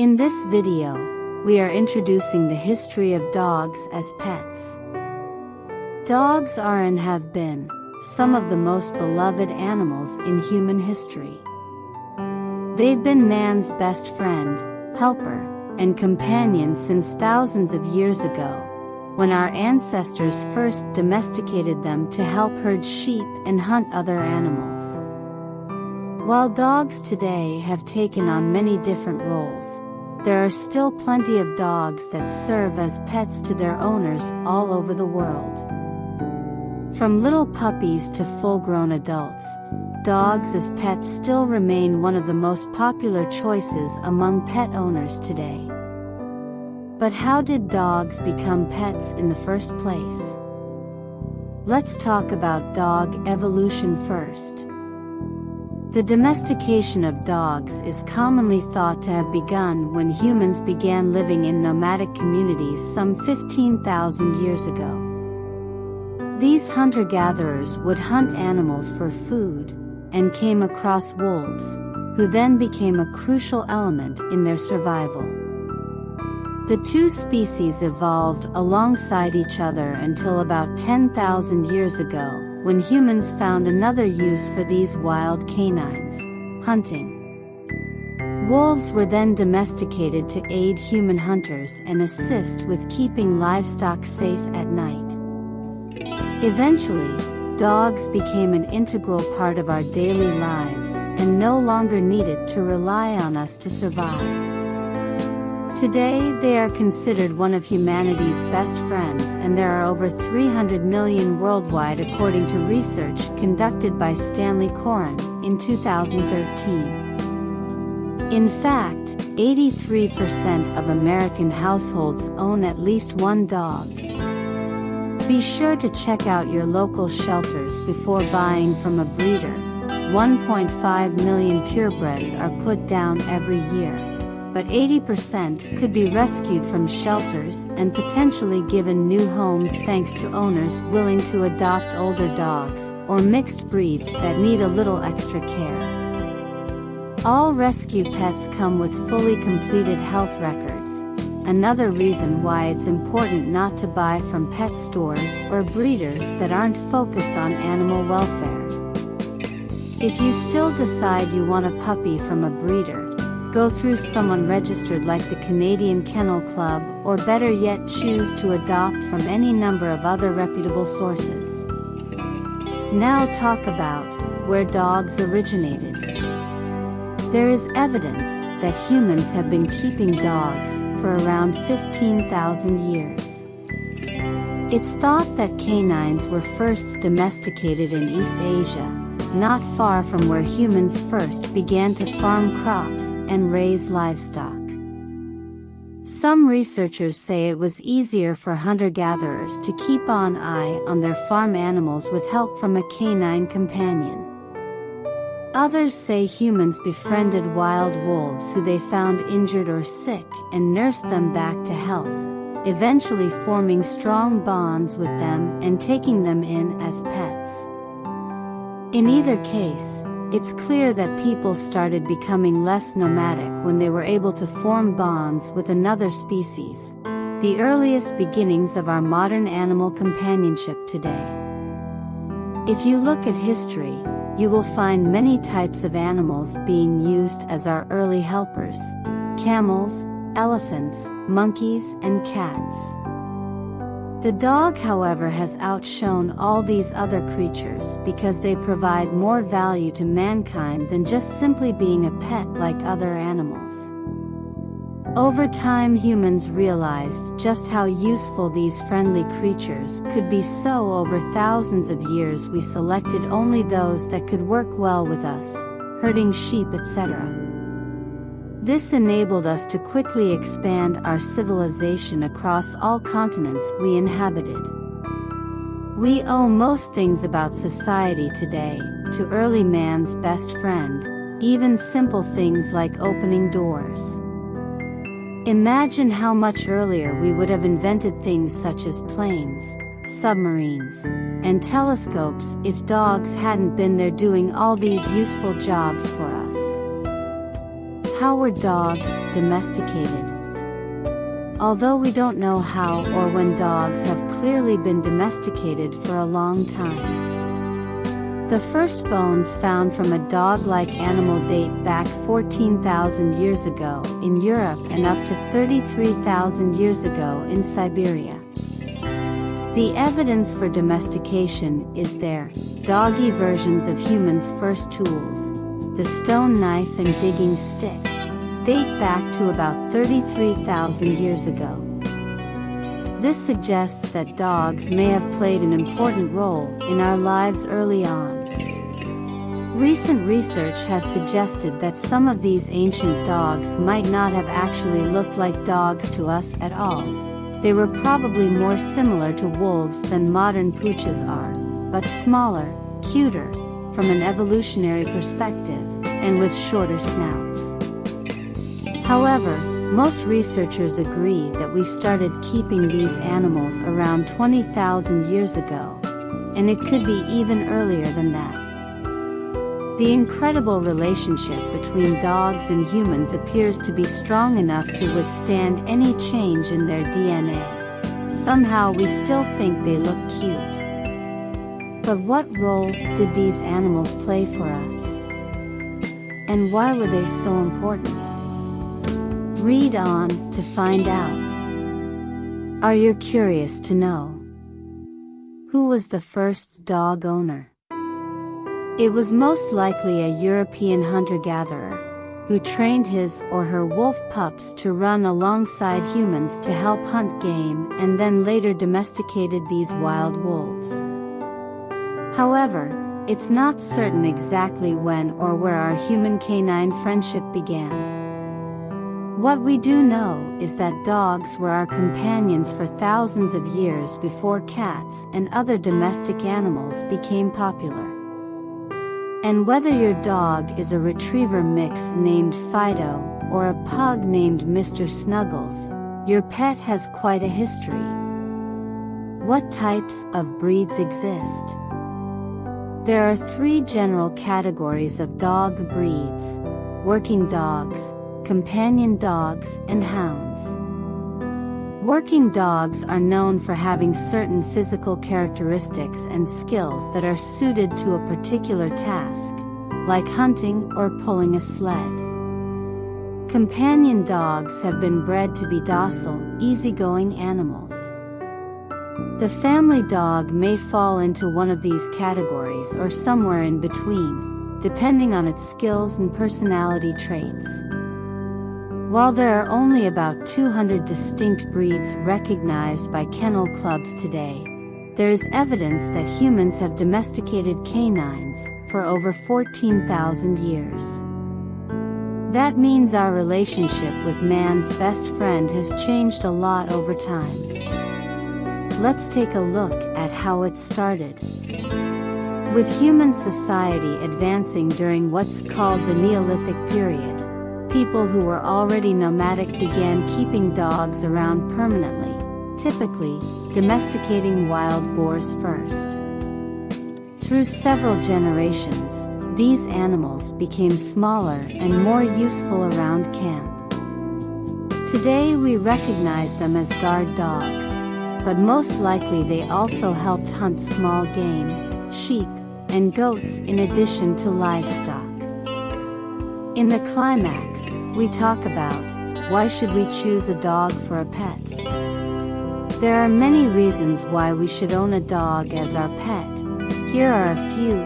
In this video, we are introducing the history of dogs as pets. Dogs are and have been some of the most beloved animals in human history. They've been man's best friend, helper, and companion since thousands of years ago, when our ancestors first domesticated them to help herd sheep and hunt other animals. While dogs today have taken on many different roles, there are still plenty of dogs that serve as pets to their owners all over the world. From little puppies to full-grown adults, dogs as pets still remain one of the most popular choices among pet owners today. But how did dogs become pets in the first place? Let's talk about dog evolution first. The domestication of dogs is commonly thought to have begun when humans began living in nomadic communities some 15,000 years ago. These hunter-gatherers would hunt animals for food, and came across wolves, who then became a crucial element in their survival. The two species evolved alongside each other until about 10,000 years ago, when humans found another use for these wild canines, hunting. Wolves were then domesticated to aid human hunters and assist with keeping livestock safe at night. Eventually, dogs became an integral part of our daily lives and no longer needed to rely on us to survive. Today they are considered one of humanity's best friends and there are over 300 million worldwide according to research conducted by Stanley Coren in 2013. In fact, 83% of American households own at least one dog. Be sure to check out your local shelters before buying from a breeder. 1.5 million purebreds are put down every year but 80% could be rescued from shelters and potentially given new homes thanks to owners willing to adopt older dogs or mixed breeds that need a little extra care. All rescue pets come with fully completed health records, another reason why it's important not to buy from pet stores or breeders that aren't focused on animal welfare. If you still decide you want a puppy from a breeder, go through someone registered like the Canadian Kennel Club or better yet choose to adopt from any number of other reputable sources. Now talk about where dogs originated. There is evidence that humans have been keeping dogs for around 15,000 years. It's thought that canines were first domesticated in East Asia, not far from where humans first began to farm crops and raise livestock. Some researchers say it was easier for hunter-gatherers to keep an eye on their farm animals with help from a canine companion. Others say humans befriended wild wolves who they found injured or sick and nursed them back to health, eventually forming strong bonds with them and taking them in as pets. In either case, it's clear that people started becoming less nomadic when they were able to form bonds with another species, the earliest beginnings of our modern animal companionship today. If you look at history, you will find many types of animals being used as our early helpers, camels, elephants, monkeys, and cats. The dog however has outshone all these other creatures because they provide more value to mankind than just simply being a pet like other animals. Over time humans realized just how useful these friendly creatures could be so over thousands of years we selected only those that could work well with us, herding sheep etc. This enabled us to quickly expand our civilization across all continents we inhabited. We owe most things about society today to early man's best friend, even simple things like opening doors. Imagine how much earlier we would have invented things such as planes, submarines, and telescopes if dogs hadn't been there doing all these useful jobs for us. How were dogs domesticated? Although we don't know how or when dogs have clearly been domesticated for a long time. The first bones found from a dog-like animal date back 14,000 years ago in Europe and up to 33,000 years ago in Siberia. The evidence for domestication is there, doggy versions of humans' first tools, the stone knife and digging stick, date back to about 33,000 years ago. This suggests that dogs may have played an important role in our lives early on. Recent research has suggested that some of these ancient dogs might not have actually looked like dogs to us at all. They were probably more similar to wolves than modern pooches are, but smaller, cuter, from an evolutionary perspective, and with shorter snouts. However, most researchers agree that we started keeping these animals around 20,000 years ago, and it could be even earlier than that. The incredible relationship between dogs and humans appears to be strong enough to withstand any change in their DNA. Somehow we still think they look cute. But what role did these animals play for us? And why were they so important? Read on to find out. Are you curious to know? Who was the first dog owner? It was most likely a European hunter-gatherer, who trained his or her wolf pups to run alongside humans to help hunt game and then later domesticated these wild wolves. However, it's not certain exactly when or where our human-canine friendship began. What we do know is that dogs were our companions for thousands of years before cats and other domestic animals became popular. And whether your dog is a retriever mix named Fido or a pug named Mr. Snuggles, your pet has quite a history. What types of breeds exist? There are three general categories of dog breeds, working dogs, companion dogs, and hounds. Working dogs are known for having certain physical characteristics and skills that are suited to a particular task, like hunting or pulling a sled. Companion dogs have been bred to be docile, easygoing animals. The family dog may fall into one of these categories or somewhere in between, depending on its skills and personality traits. While there are only about 200 distinct breeds recognized by kennel clubs today, there is evidence that humans have domesticated canines for over 14,000 years. That means our relationship with man's best friend has changed a lot over time. Let's take a look at how it started. With human society advancing during what's called the Neolithic period, People who were already nomadic began keeping dogs around permanently, typically, domesticating wild boars first. Through several generations, these animals became smaller and more useful around camp. Today we recognize them as guard dogs, but most likely they also helped hunt small game, sheep, and goats in addition to livestock. In the climax, we talk about, why should we choose a dog for a pet? There are many reasons why we should own a dog as our pet. Here are a few,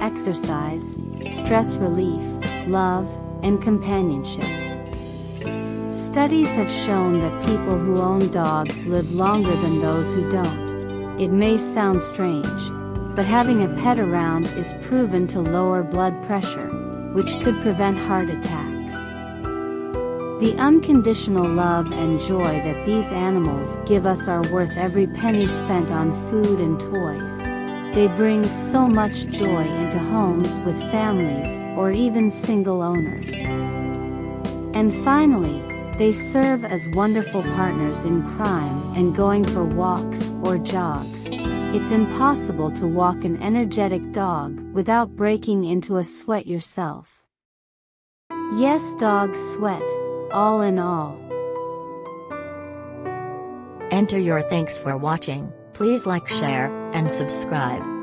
exercise, stress relief, love, and companionship. Studies have shown that people who own dogs live longer than those who don't. It may sound strange, but having a pet around is proven to lower blood pressure, which could prevent heart attacks. The unconditional love and joy that these animals give us are worth every penny spent on food and toys. They bring so much joy into homes with families or even single owners. And finally, they serve as wonderful partners in crime and going for walks or jogs. It's impossible to walk an energetic dog without breaking into a sweat yourself. Yes, dogs sweat. All in all. Enter your thanks for watching, please like share, and subscribe.